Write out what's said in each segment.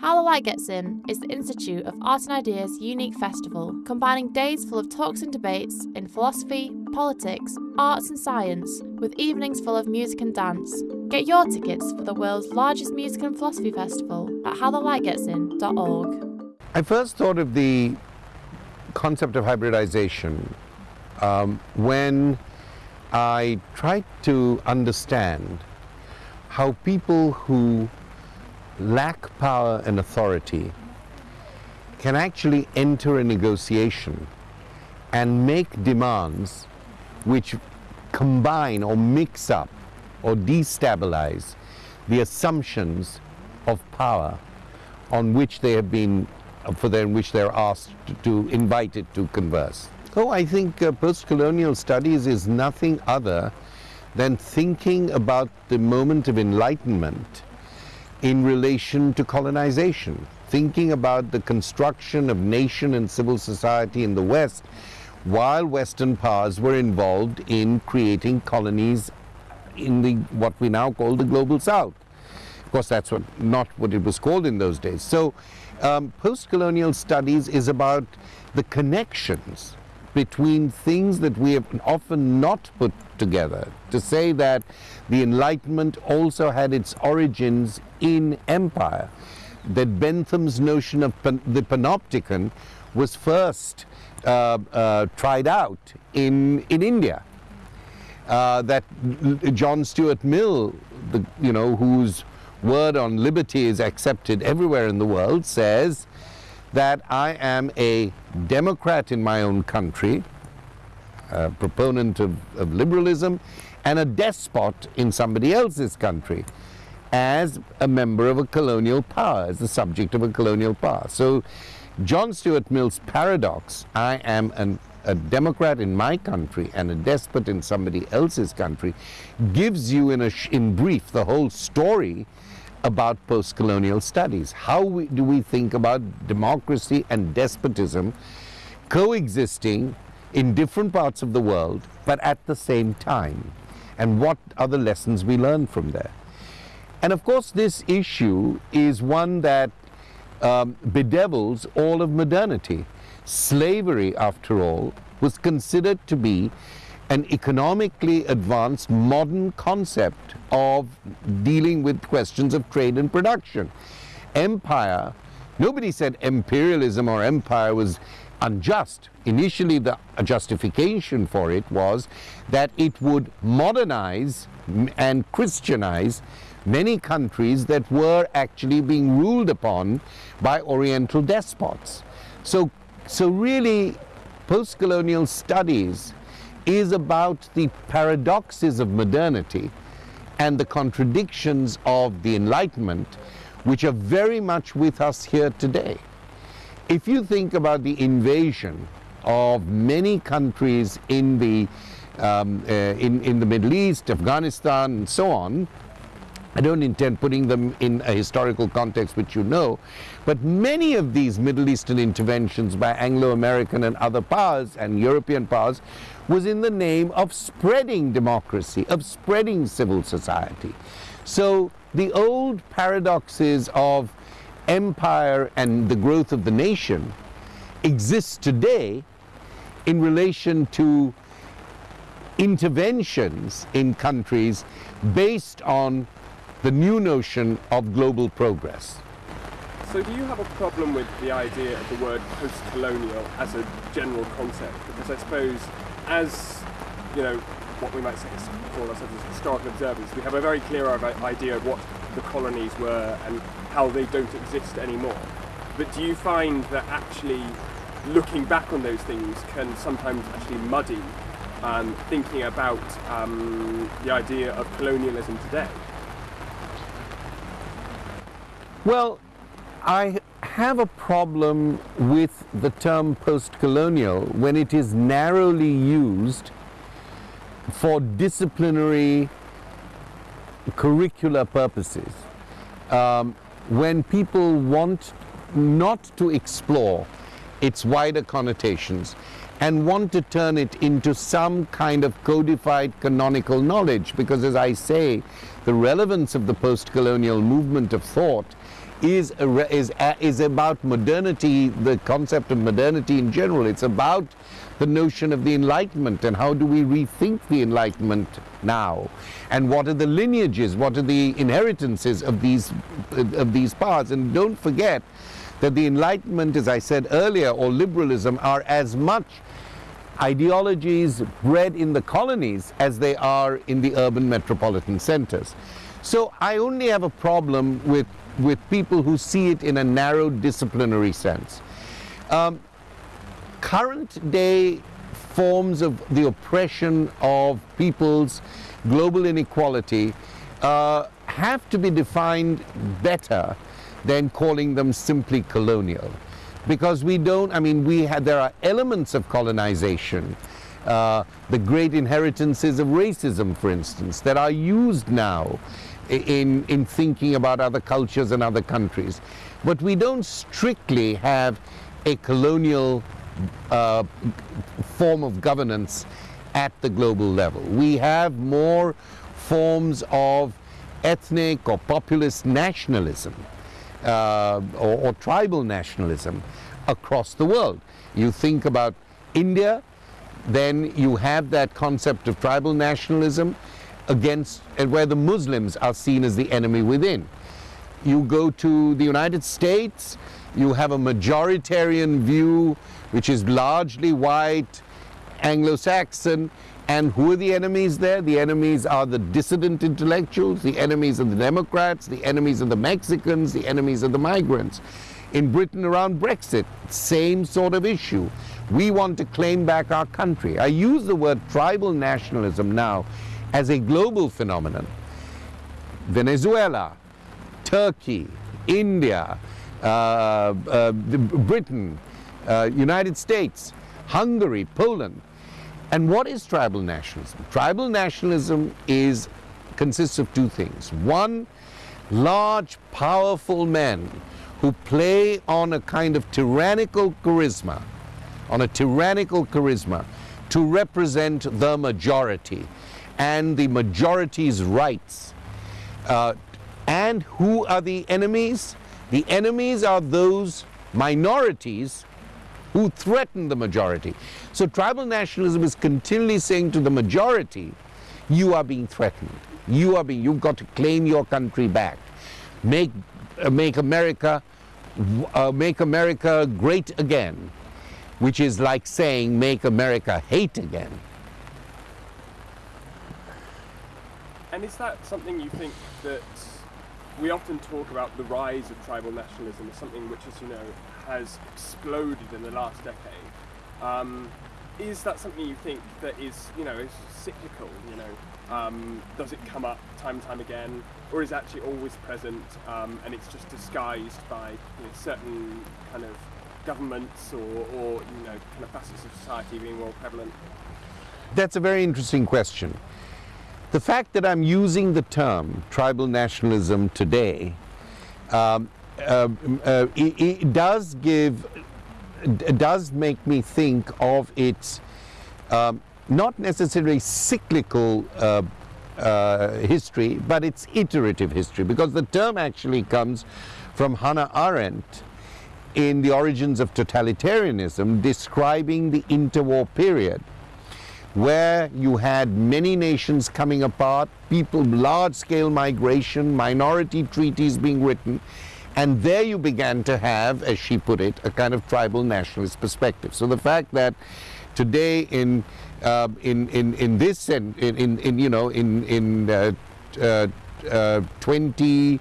How the Light Gets In is the Institute of Art and Ideas unique festival, combining days full of talks and debates in philosophy, politics, arts and science, with evenings full of music and dance. Get your tickets for the world's largest music and philosophy festival at howthelightgetsin.org. I first thought of the concept of hybridization um, when I tried to understand how people who lack power and authority can actually enter a negotiation and make demands which combine or mix up or destabilize the assumptions of power on which they have been for them which they're asked to, to invited to converse. So I think uh, post-colonial studies is nothing other than thinking about the moment of enlightenment in relation to colonization, thinking about the construction of nation and civil society in the West while Western powers were involved in creating colonies in the what we now call the global South. Of course, that's what, not what it was called in those days. So um, post-colonial studies is about the connections between things that we have often not put together. To say that the Enlightenment also had its origins in empire, that Bentham's notion of pan the panopticon was first uh, uh, tried out in, in India. Uh, that John Stuart Mill, the, you know, whose word on liberty is accepted everywhere in the world, says that I am a Democrat in my own country, a proponent of, of liberalism, and a despot in somebody else's country as a member of a colonial power, as the subject of a colonial power. So John Stuart Mill's paradox, I am an, a Democrat in my country and a despot in somebody else's country, gives you in, a, in brief the whole story about post-colonial studies. How we, do we think about democracy and despotism coexisting in different parts of the world, but at the same time? And what are the lessons we learn from there? And of course, this issue is one that um, bedevils all of modernity. Slavery, after all, was considered to be an economically advanced modern concept of dealing with questions of trade and production. Empire, nobody said imperialism or empire was unjust. Initially, the justification for it was that it would modernize and Christianize many countries that were actually being ruled upon by Oriental despots. So, so really, post-colonial studies is about the paradoxes of modernity and the contradictions of the Enlightenment, which are very much with us here today. If you think about the invasion of many countries in the, um, uh, in, in the Middle East, Afghanistan, and so on, I don't intend putting them in a historical context which you know, but many of these Middle Eastern interventions by Anglo-American and other powers and European powers was in the name of spreading democracy, of spreading civil society. So the old paradoxes of empire and the growth of the nation exist today in relation to interventions in countries based on the new notion of global progress. So do you have a problem with the idea of the word post-colonial as a general concept? Because I suppose as, you know, what we might say is call ourselves as historical observers, we have a very clear idea of what the colonies were and how they don't exist anymore. But do you find that actually looking back on those things can sometimes actually muddy um, thinking about um, the idea of colonialism today? Well, I have a problem with the term post-colonial when it is narrowly used for disciplinary curricular purposes. Um, when people want not to explore its wider connotations and want to turn it into some kind of codified canonical knowledge because as I say, the relevance of the post-colonial movement of thought is, is, is about modernity, the concept of modernity in general. It's about the notion of the Enlightenment and how do we rethink the Enlightenment now? And what are the lineages, what are the inheritances of these, of these paths? And don't forget that the Enlightenment, as I said earlier, or liberalism are as much ideologies bred in the colonies as they are in the urban metropolitan centers. So I only have a problem with, with people who see it in a narrow disciplinary sense. Um, current day forms of the oppression of people's global inequality uh, have to be defined better than calling them simply colonial. Because we don't, I mean, we had, there are elements of colonization, uh, the great inheritances of racism, for instance, that are used now in, in thinking about other cultures and other countries. But we don't strictly have a colonial uh, form of governance at the global level. We have more forms of ethnic or populist nationalism uh, or, or tribal nationalism across the world. You think about India, then you have that concept of tribal nationalism against and where the Muslims are seen as the enemy within. You go to the United States, you have a majoritarian view which is largely white, Anglo-Saxon, and who are the enemies there? The enemies are the dissident intellectuals, the enemies of the Democrats, the enemies of the Mexicans, the enemies of the migrants. In Britain around Brexit, same sort of issue. We want to claim back our country. I use the word tribal nationalism now as a global phenomenon. Venezuela, Turkey, India, uh, uh, Britain, uh, United States, Hungary, Poland. And what is tribal nationalism? Tribal nationalism is consists of two things. One, large, powerful men who play on a kind of tyrannical charisma, on a tyrannical charisma to represent the majority and the majority's rights. Uh, and who are the enemies? The enemies are those minorities who threaten the majority. So tribal nationalism is continually saying to the majority, you are being threatened. You are being, you've got to claim your country back. Make, uh, make America, uh, make America great again, which is like saying make America hate again. And is that something you think that we often talk about the rise of tribal nationalism as something which, as you know, has exploded in the last decade. Um, is that something you think that is, you know, is cyclical? You know, um, does it come up time and time again, or is it actually always present um, and it's just disguised by you know, certain kind of governments or, or you know, kind of facets of society being more prevalent? That's a very interesting question. The fact that I'm using the term tribal nationalism today um, uh, uh, it, it, does give, does make me think of its um, not necessarily cyclical uh, uh, history, but its iterative history, because the term actually comes from Hannah Arendt in The Origins of Totalitarianism, describing the interwar period where you had many nations coming apart, people, large-scale migration, minority treaties being written, and there you began to have, as she put it, a kind of tribal nationalist perspective. So the fact that today in uh, in, in in this in, in, in you know in in uh, uh, uh 2018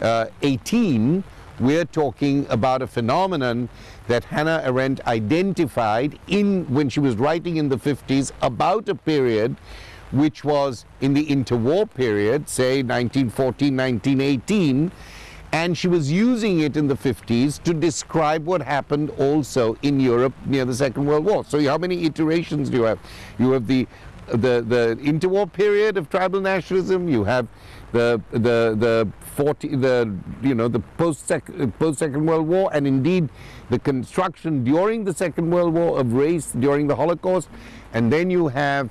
uh, we're talking about a phenomenon that Hannah Arendt identified in when she was writing in the 50s about a period which was in the interwar period, say 1914, 1918, and she was using it in the 50s to describe what happened also in Europe near the Second World War. So how many iterations do you have? You have the the the interwar period of tribal nationalism. You have the the the 40 the you know the post post Second World War, and indeed the construction during the Second World War of race during the Holocaust, and then you have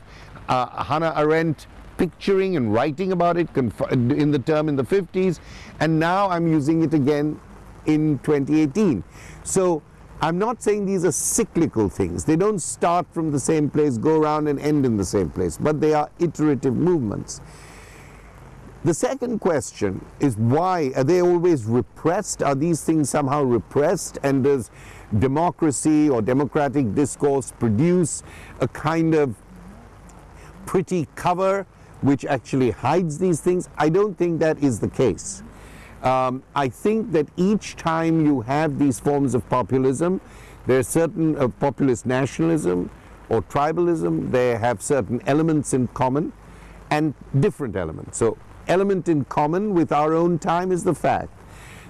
uh, Hannah Arendt picturing and writing about it in the term in the 50s and now I'm using it again in 2018. So I'm not saying these are cyclical things. They don't start from the same place, go around and end in the same place, but they are iterative movements. The second question is why are they always repressed? Are these things somehow repressed? And does democracy or democratic discourse produce a kind of pretty cover which actually hides these things? I don't think that is the case. Um, I think that each time you have these forms of populism, there's certain uh, populist nationalism or tribalism, they have certain elements in common and different elements. So element in common with our own time is the fact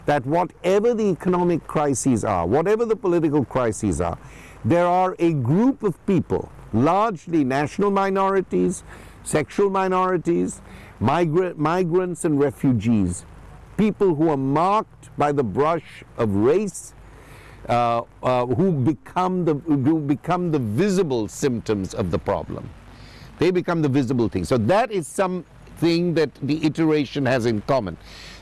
that whatever the economic crises are, whatever the political crises are, there are a group of people, largely national minorities, sexual minorities, migra migrants and refugees, people who are marked by the brush of race, uh, uh, who become the who become the visible symptoms of the problem. They become the visible thing. So that is something that the iteration has in common.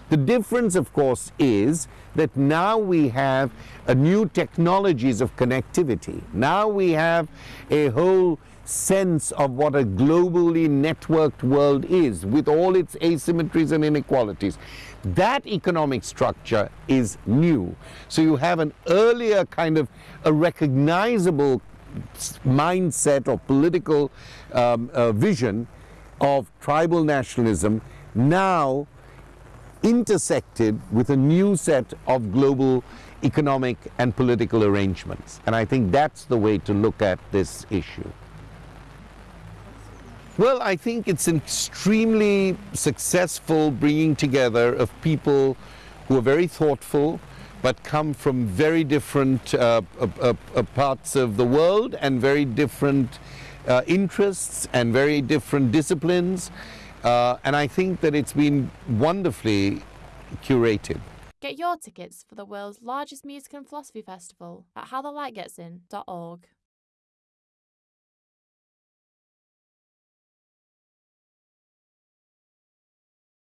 The difference, of course, is that now we have a new technologies of connectivity. Now we have a whole sense of what a globally networked world is with all its asymmetries and inequalities. That economic structure is new. So you have an earlier kind of a recognizable mindset or political um, uh, vision of tribal nationalism now intersected with a new set of global economic and political arrangements. And I think that's the way to look at this issue. Well, I think it's an extremely successful bringing together of people who are very thoughtful, but come from very different uh, uh, uh, parts of the world and very different uh, interests and very different disciplines. Uh, and I think that it's been wonderfully curated. Get your tickets for the world's largest music and philosophy festival at howthelightgetsin.org.